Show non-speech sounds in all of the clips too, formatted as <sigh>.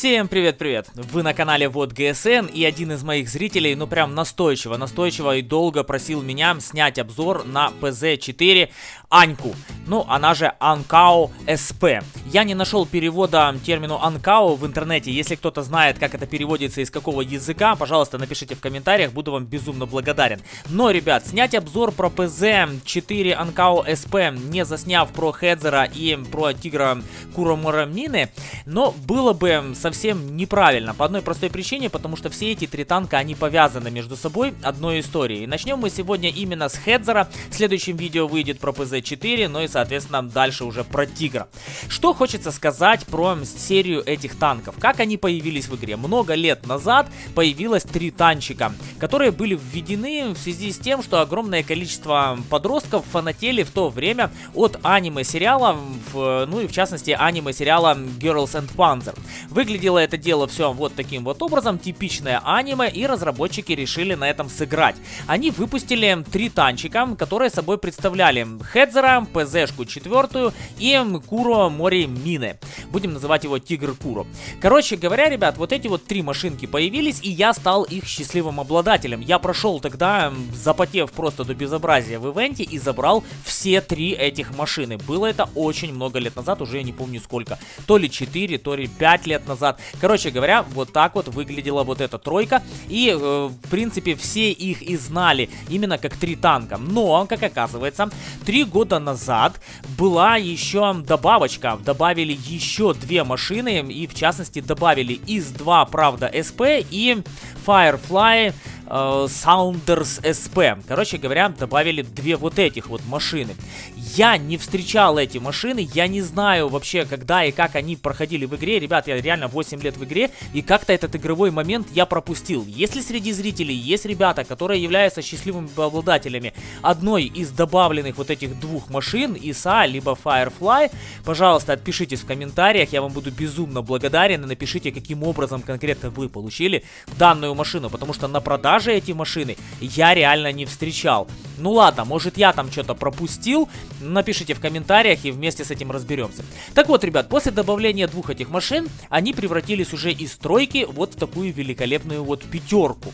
Всем привет-привет! Вы на канале Вот ГСН и один из моих зрителей, ну прям настойчиво, настойчиво и долго просил меня снять обзор на PZ4 Аньку, ну она же Анкао СП. Я не нашел перевода термину Анкао в интернете, если кто-то знает, как это переводится из какого языка, пожалуйста, напишите в комментариях, буду вам безумно благодарен. Но, ребят, снять обзор про PZ4 Анкао СП, не засняв про Хедзера и про Тигра Куромурамнины, но было бы совсем неправильно. По одной простой причине, потому что все эти три танка, они повязаны между собой одной историей. Начнем мы сегодня именно с Хедзера. В следующем видео выйдет про PZ4, ну и, соответственно, дальше уже про Тигра. Что хочется сказать про серию этих танков? Как они появились в игре? Много лет назад появилось три танчика, которые были введены в связи с тем, что огромное количество подростков фанатели в то время от аниме-сериала, ну и в частности аниме-сериала Girls and Panzer. Выглядело это дело все вот таким вот образом, типичное аниме, и разработчики решили на этом сыграть. Они выпустили три танчика, которые собой представляли Хедзера, ПЗшку четвертую и Куро Мори Мины. Будем называть его Тигр Куро. Короче говоря, ребят, вот эти вот три машинки появились, и я стал их счастливым обладателем. Я прошел тогда, запотев просто до безобразия в ивенте, и забрал все три этих машины. Было это очень много лет назад, уже я не помню сколько. То ли 4, то ли 5 лет назад. Короче говоря, вот так вот выглядела вот эта тройка. И, э, в принципе, все их и знали именно как три танка. Но, как оказывается, три года назад была еще добавочка. Добавили еще две машины. И, в частности, добавили из-2, правда, СП и Firefly Sounders SP. Короче говоря, добавили две вот этих вот машины. Я не встречал эти машины, я не знаю вообще, когда и как они проходили в игре. Ребят, я реально 8 лет в игре, и как-то этот игровой момент я пропустил. Если среди зрителей есть ребята, которые являются счастливыми обладателями одной из добавленных вот этих двух машин, ISA либо Firefly, пожалуйста, отпишитесь в комментариях, я вам буду безумно благодарен, и напишите, каким образом конкретно вы получили данную машину, потому что на продаже эти машины я реально не встречал. Ну ладно, может я там что-то пропустил, Напишите в комментариях и вместе с этим разберемся. Так вот, ребят, после добавления двух этих машин, они превратились уже из тройки вот в такую великолепную вот пятерку.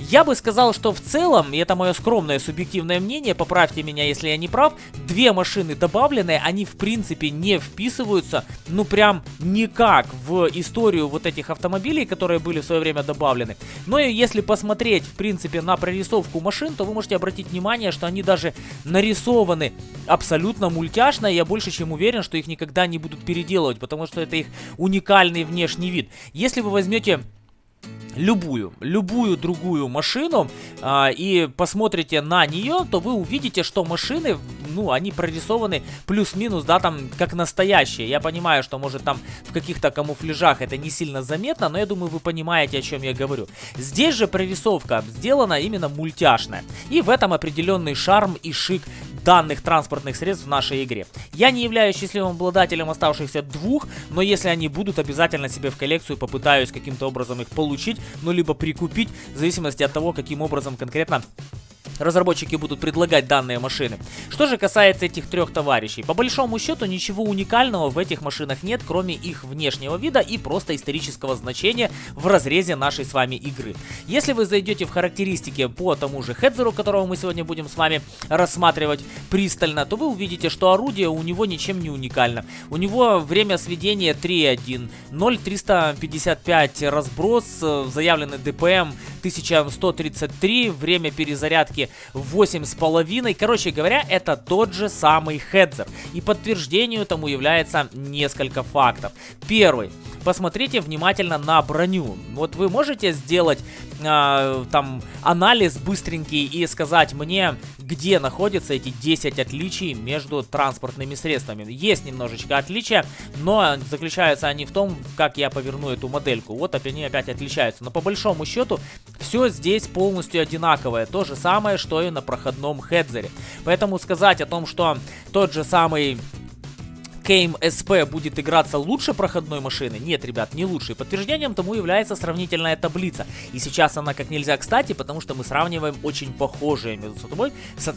Я бы сказал, что в целом, и это мое скромное субъективное мнение, поправьте меня, если я не прав, две машины добавленные, они в принципе не вписываются, ну прям никак в историю вот этих автомобилей, которые были в свое время добавлены. Но если посмотреть, в принципе, на прорисовку машин, то вы можете обратить внимание, что они даже нарисованы абсолютно мультяшно, я больше чем уверен, что их никогда не будут переделывать, потому что это их уникальный внешний вид. Если вы возьмете любую, любую другую машину а, и посмотрите на нее, то вы увидите, что машины, ну, они прорисованы плюс-минус, да, там, как настоящие. Я понимаю, что, может, там в каких-то камуфляжах это не сильно заметно, но я думаю, вы понимаете, о чем я говорю. Здесь же прорисовка сделана именно мультяшная. И в этом определенный шарм и шик данных транспортных средств в нашей игре. Я не являюсь счастливым обладателем оставшихся двух, но если они будут, обязательно себе в коллекцию попытаюсь каким-то образом их получить, ну либо прикупить, в зависимости от того, каким образом конкретно разработчики будут предлагать данные машины. Что же касается этих трех товарищей, по большому счету ничего уникального в этих машинах нет, кроме их внешнего вида и просто исторического значения в разрезе нашей с вами игры. Если вы зайдете в характеристики по тому же Хедзеру, которого мы сегодня будем с вами рассматривать пристально, то вы увидите, что орудие у него ничем не уникально. У него время сведения 3.1, 0.355 разброс, э, заявленный ДПМ 1133, время перезарядки с половиной, Короче говоря, это тот же самый Хедзер. И подтверждению тому является несколько фактов. Первый. Посмотрите внимательно на броню. Вот вы можете сделать э, там анализ быстренький и сказать мне, где находятся эти 10 отличий между транспортными средствами. Есть немножечко отличия, но заключаются они в том, как я поверну эту модельку. Вот они опять отличаются. Но по большому счету все здесь полностью одинаковое. То же самое, что и на проходном хедзере. Поэтому сказать о том, что тот же самый Кейм SP будет играться лучше проходной машины? Нет, ребят, не лучше. И подтверждением тому является сравнительная таблица. И сейчас она как нельзя кстати, потому что мы сравниваем очень похожие между собой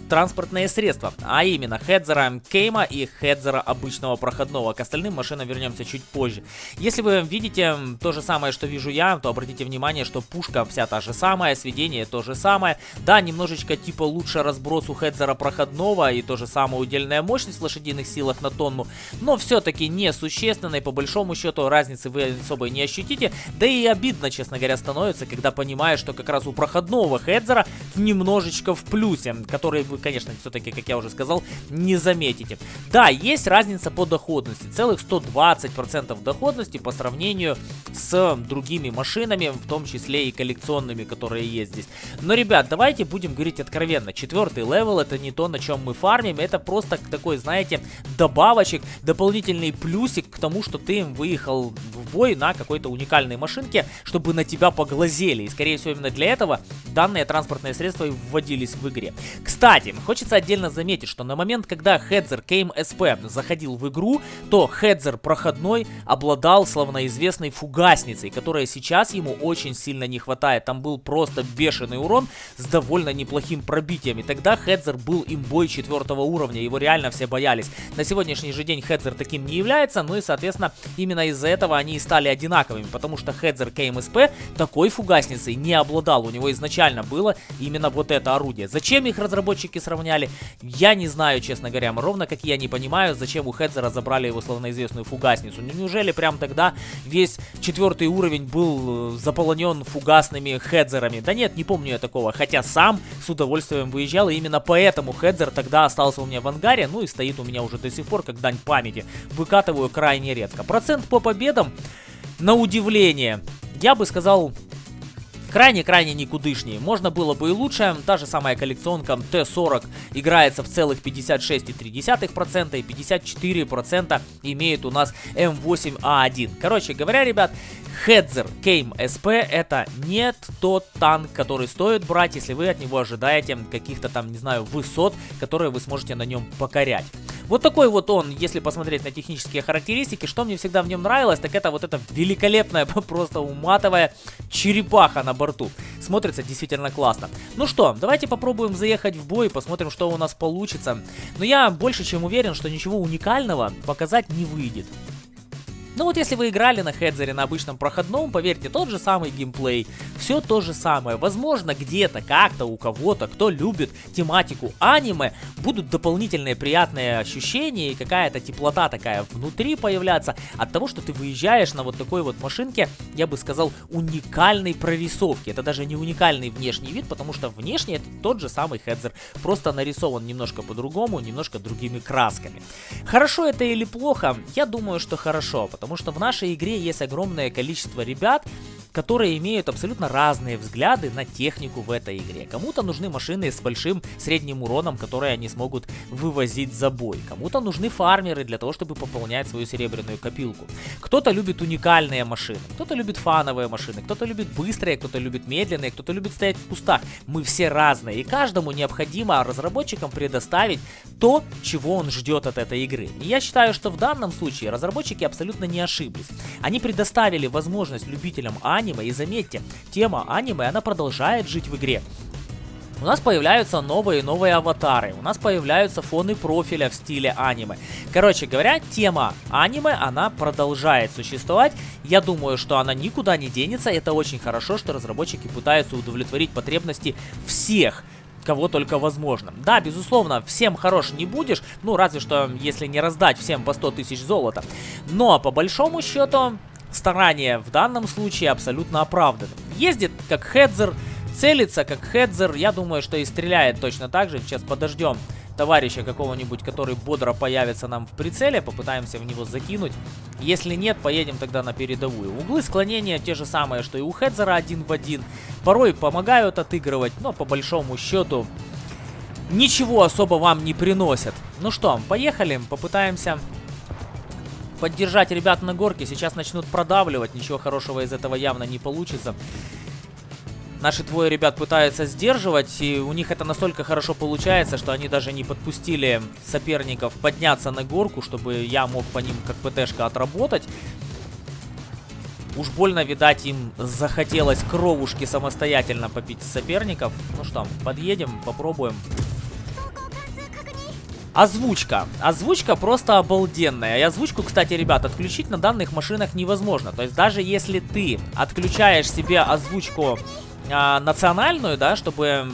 транспортные средства. А именно Хедзера Кейма и Хедзера обычного проходного. К остальным машинам вернемся чуть позже. Если вы видите то же самое, что вижу я, то обратите внимание, что пушка вся та же самая, сведение то же самое. Да, немножечко типа лучше разброс у Хедзера проходного и то же самое удельная мощность в лошадиных силах на тонну но все-таки несущественной, по большому счету разницы вы особо не ощутите, да и обидно, честно говоря, становится, когда понимаешь, что как раз у проходного хедзера немножечко в плюсе, который вы, конечно, все-таки, как я уже сказал, не заметите. Да, есть разница по доходности, целых 120% доходности по сравнению с другими машинами, в том числе и коллекционными, которые есть здесь. Но, ребят, давайте будем говорить откровенно, четвертый level это не то, на чем мы фармим, это просто такой, знаете, добавочек, дополнительный плюсик к тому, что ты выехал бой на какой-то уникальной машинке, чтобы на тебя поглазели. И, скорее всего, именно для этого данные транспортные средства вводились в игре. Кстати, хочется отдельно заметить, что на момент, когда Hetzer Kame SP заходил в игру, то Hetzer проходной обладал славноизвестной фугасницей, которая сейчас ему очень сильно не хватает. Там был просто бешеный урон с довольно неплохим пробитием. И тогда Хедзер был имбой четвертого уровня, его реально все боялись. На сегодняшний же день Хедзер таким не является, ну и, соответственно, именно из-за этого они и стали одинаковыми, потому что Хедзер КМСП такой фугасницей не обладал, у него изначально было именно вот это орудие. Зачем их разработчики сравняли, я не знаю, честно говоря, ровно как я не понимаю, зачем у Хедзера забрали его словноизвестную фугасницу. Ну, неужели прям тогда весь четвертый уровень был э, заполонен фугасными Хедзерами? Да нет, не помню я такого, хотя сам с удовольствием выезжал, и именно поэтому Хедзер тогда остался у меня в ангаре, ну и стоит у меня уже до сих пор, как дань памяти. Выкатываю крайне редко. Процент по победам, на удивление, я бы сказал крайне-крайне никудышнее. Можно было бы и лучше. Та же самая коллекционка Т-40 играется в целых 56,3% и 54% имеет у нас М8А1. Короче говоря, ребят, Хедзер Кейм СП это не тот танк, который стоит брать, если вы от него ожидаете каких-то там, не знаю, высот, которые вы сможете на нем покорять. Вот такой вот он, если посмотреть на технические характеристики, что мне всегда в нем нравилось, так это вот эта великолепная, <laughs> просто уматовая черепаха на борту. Смотрится действительно классно. Ну что, давайте попробуем заехать в бой, посмотрим, что у нас получится. Но я больше чем уверен, что ничего уникального показать не выйдет. Ну вот если вы играли на хедзере на обычном проходном, поверьте, тот же самый геймплей, все то же самое. Возможно, где-то, как-то, у кого-то, кто любит тематику аниме, будут дополнительные приятные ощущения и какая-то теплота такая внутри появляться от того, что ты выезжаешь на вот такой вот машинке, я бы сказал, уникальной прорисовки. Это даже не уникальный внешний вид, потому что внешне это тот же самый хедзер, просто нарисован немножко по-другому, немножко другими красками. Хорошо это или плохо? Я думаю, что хорошо, потому потому что в нашей игре есть огромное количество ребят, которые имеют абсолютно разные взгляды на технику в этой игре. Кому-то нужны машины с большим средним уроном, которые они смогут вывозить за бой. Кому-то нужны фармеры для того, чтобы пополнять свою серебряную копилку. Кто-то любит уникальные машины, кто-то любит фановые машины, кто-то любит быстрые, кто-то любит медленные, кто-то любит стоять в кустах. Мы все разные, и каждому необходимо разработчикам предоставить то, чего он ждет от этой игры. И я считаю, что в данном случае разработчики абсолютно не ошиблись. Они предоставили возможность любителям Ани аниме. И заметьте, тема аниме, она продолжает жить в игре. У нас появляются новые и новые аватары, у нас появляются фоны профиля в стиле аниме. Короче говоря, тема аниме, она продолжает существовать. Я думаю, что она никуда не денется. Это очень хорошо, что разработчики пытаются удовлетворить потребности всех кого только возможно. Да, безусловно, всем хорош не будешь, ну разве что если не раздать всем по 100 тысяч золота. Но по большому счету старания в данном случае абсолютно оправданы. Ездит как хедзер, целится как хедзер, я думаю, что и стреляет точно так же. Сейчас подождем товарища какого-нибудь, который бодро появится нам в прицеле, попытаемся в него закинуть. Если нет, поедем тогда на передовую. Углы склонения те же самые, что и у Хедзера один в один. Порой помогают отыгрывать, но по большому счету ничего особо вам не приносят. Ну что, поехали, попытаемся поддержать ребят на горке. Сейчас начнут продавливать. Ничего хорошего из этого явно не получится. Наши двое ребят пытаются сдерживать, и у них это настолько хорошо получается, что они даже не подпустили соперников подняться на горку, чтобы я мог по ним как ПТшка отработать. Уж больно, видать, им захотелось кровушки самостоятельно попить соперников. Ну что, подъедем, попробуем. Озвучка. Озвучка просто обалденная. И озвучку, кстати, ребят, отключить на данных машинах невозможно. То есть даже если ты отключаешь себе озвучку э, национальную, да, чтобы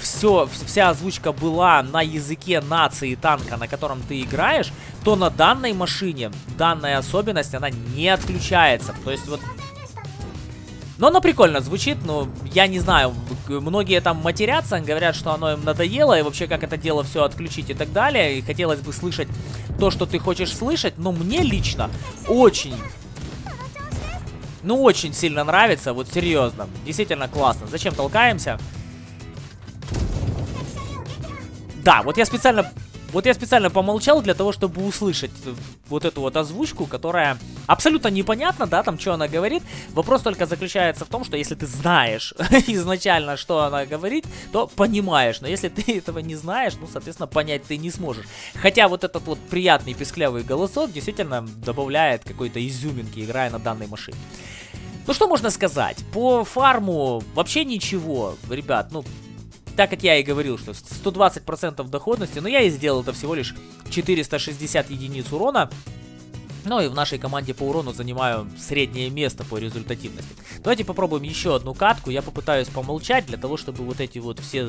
все, вся озвучка была на языке нации танка, на котором ты играешь, то на данной машине данная особенность, она не отключается. То есть вот... Но оно прикольно звучит, но я не знаю, многие там матерятся, говорят, что оно им надоело, и вообще как это дело все отключить и так далее, и хотелось бы слышать то, что ты хочешь слышать, но мне лично очень ну, очень сильно нравится, вот серьезно. Действительно классно. Зачем толкаемся? Да, вот я специально... Вот я специально помолчал для того, чтобы услышать вот эту вот озвучку, которая абсолютно непонятна, да, там, что она говорит. Вопрос только заключается в том, что если ты знаешь <laughs> изначально, что она говорит, то понимаешь. Но если ты <laughs> этого не знаешь, ну, соответственно, понять ты не сможешь. Хотя вот этот вот приятный писклявый голосок действительно добавляет какой-то изюминки, играя на данной машине. Ну, что можно сказать? По фарму вообще ничего, ребят, ну, так как я и говорил, что 120% доходности, но я и сделал это всего лишь 460 единиц урона. Ну и в нашей команде по урону занимаю среднее место по результативности. Давайте попробуем еще одну катку. Я попытаюсь помолчать для того, чтобы вот эти вот все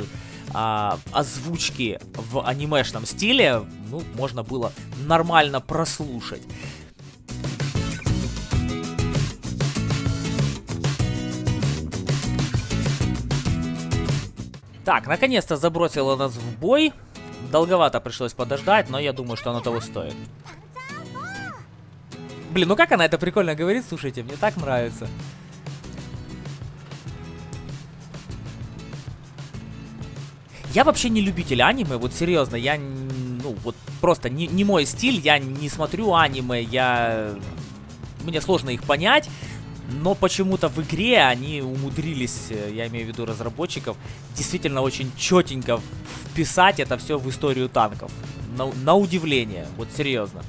а, озвучки в анимешном стиле, ну, можно было нормально прослушать. Так, наконец-то забросила нас в бой. Долговато пришлось подождать, но я думаю, что оно того стоит. Блин, ну как она это прикольно говорит, слушайте, мне так нравится. Я вообще не любитель аниме, вот серьезно, я, ну, вот просто не, не мой стиль, я не смотрю аниме, я... Мне сложно их понять, но почему-то в игре они умудрились, э, я имею в виду разработчиков, действительно очень четенько вписать это все в историю танков. На, на удивление, вот серьезно.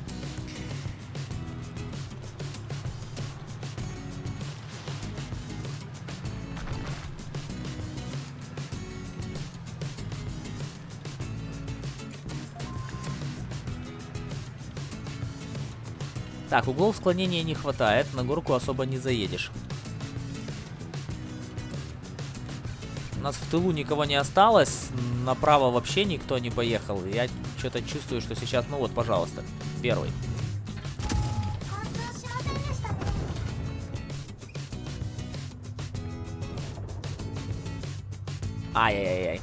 Так, углов склонения не хватает, на горку особо не заедешь. У нас в тылу никого не осталось, направо вообще никто не поехал. Я что-то чувствую, что сейчас, ну вот, пожалуйста, первый. Ай-яй-яй.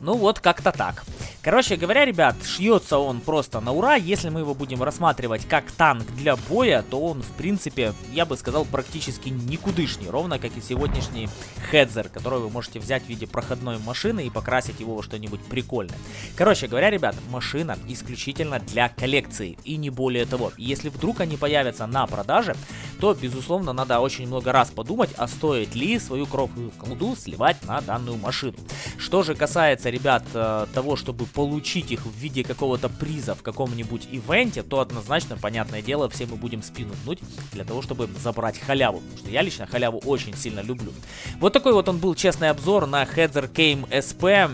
我。Вот как-то так. Короче говоря, ребят, шьется он просто на ура. Если мы его будем рассматривать как танк для боя, то он, в принципе, я бы сказал, практически никудышний. Ровно как и сегодняшний Хедзер, который вы можете взять в виде проходной машины и покрасить его во что-нибудь прикольное. Короче говоря, ребят, машина исключительно для коллекции и не более того. Если вдруг они появятся на продаже, то, безусловно, надо очень много раз подумать, а стоит ли свою кровную колду сливать на данную машину. Что же касается, ребят, э, того, чтобы получить их в виде какого-то приза в каком-нибудь ивенте, то однозначно, понятное дело, все мы будем спину гнуть для того, чтобы забрать халяву. Потому что я лично халяву очень сильно люблю. Вот такой вот он был честный обзор на Heather Game SP.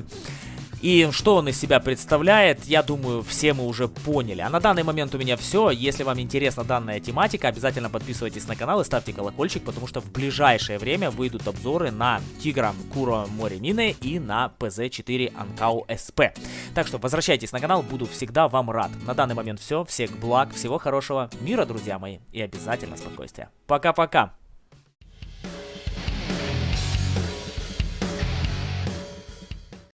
И что он из себя представляет, я думаю, все мы уже поняли. А на данный момент у меня все. Если вам интересна данная тематика, обязательно подписывайтесь на канал и ставьте колокольчик, потому что в ближайшее время выйдут обзоры на Тигра Куро Море Мины и на ПЗ-4 Анкау СП. Так что возвращайтесь на канал, буду всегда вам рад. На данный момент все. Всех благ, всего хорошего, мира, друзья мои, и обязательно спокойствия. Пока-пока.